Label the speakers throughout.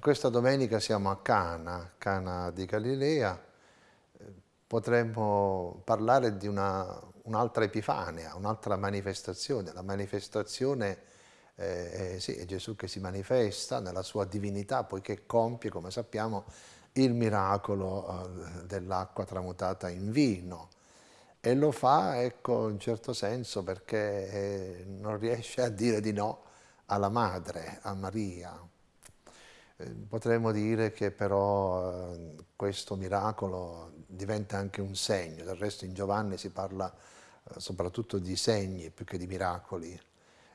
Speaker 1: questa domenica siamo a Cana, Cana di Galilea, potremmo parlare di un'altra un epifania, un'altra manifestazione, la manifestazione eh, sì, è Gesù che si manifesta nella sua divinità, poiché compie, come sappiamo, il miracolo eh, dell'acqua tramutata in vino. E lo fa, ecco, in certo senso, perché eh, non riesce a dire di no alla madre, a Maria. Eh, potremmo dire che però eh, questo miracolo diventa anche un segno, del resto in Giovanni si parla eh, soprattutto di segni più che di miracoli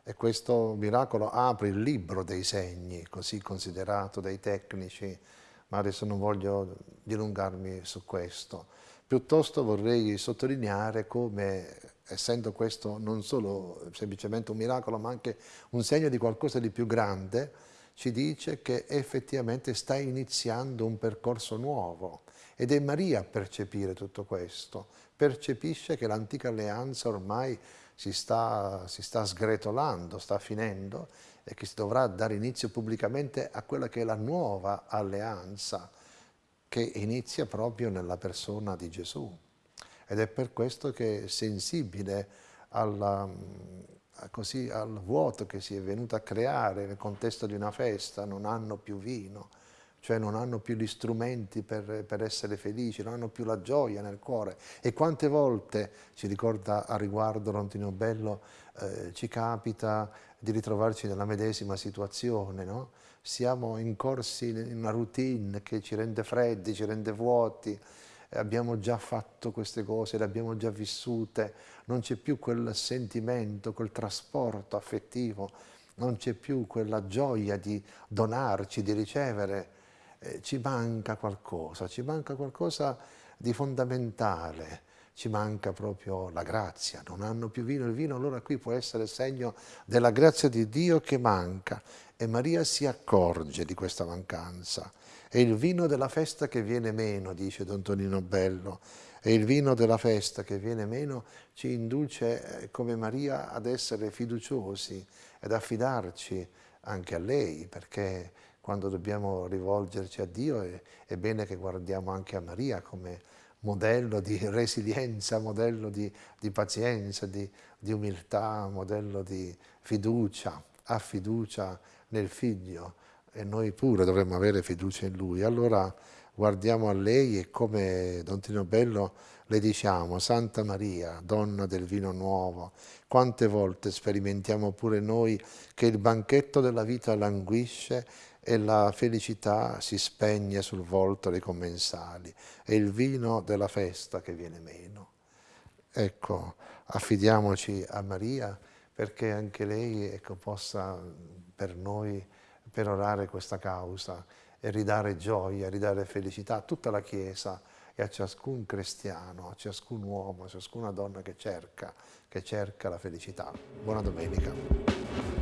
Speaker 1: e questo miracolo apre il libro dei segni, così considerato dai tecnici, ma adesso non voglio dilungarmi su questo. Piuttosto vorrei sottolineare come, essendo questo non solo semplicemente un miracolo, ma anche un segno di qualcosa di più grande, ci dice che effettivamente sta iniziando un percorso nuovo ed è Maria a percepire tutto questo, percepisce che l'antica alleanza ormai si sta, si sta sgretolando, sta finendo e che si dovrà dare inizio pubblicamente a quella che è la nuova alleanza che inizia proprio nella persona di Gesù. Ed è per questo che è sensibile alla, così al vuoto che si è venuto a creare nel contesto di una festa, non hanno più vino, cioè non hanno più gli strumenti per, per, essere felici, non hanno più la gioia nel cuore. E quante volte, ci ricorda a riguardo Lontino Bello, eh, ci capita di ritrovarci nella medesima situazione, no? Siamo incorsi in una routine che ci rende freddi, ci rende vuoti, abbiamo già fatto queste cose, le abbiamo già vissute, non c'è più quel sentimento, quel trasporto affettivo, non c'è più quella gioia di donarci, di ricevere, eh, ci manca qualcosa, ci manca qualcosa di fondamentale, ci manca proprio la grazia, non hanno più vino, il vino allora qui può essere segno della grazia di Dio che manca e Maria si accorge di questa mancanza. È il vino della festa che viene meno, dice Don Tonino Bello, e il vino della festa che viene meno ci induce eh, come Maria ad essere fiduciosi ed affidarci anche a lei, perché quando dobbiamo rivolgerci a Dio è, è bene che guardiamo anche a Maria come modello di resilienza, modello di, di pazienza, di, di umiltà, modello di fiducia, ha fiducia nel figlio, e noi pure dovremmo avere fiducia in Lui. Allora guardiamo a lei e come Don Tino Bello le diciamo, Santa Maria, donna del vino nuovo, quante volte sperimentiamo pure noi che il banchetto della vita languisce e la felicità si spegne sul volto dei commensali, è il vino della festa che viene meno. Ecco, affidiamoci a Maria perché anche lei ecco, possa per noi perorare questa causa e ridare gioia, ridare felicità a tutta la Chiesa e a ciascun cristiano, a ciascun uomo, a ciascuna donna che cerca, che cerca la felicità. Buona domenica.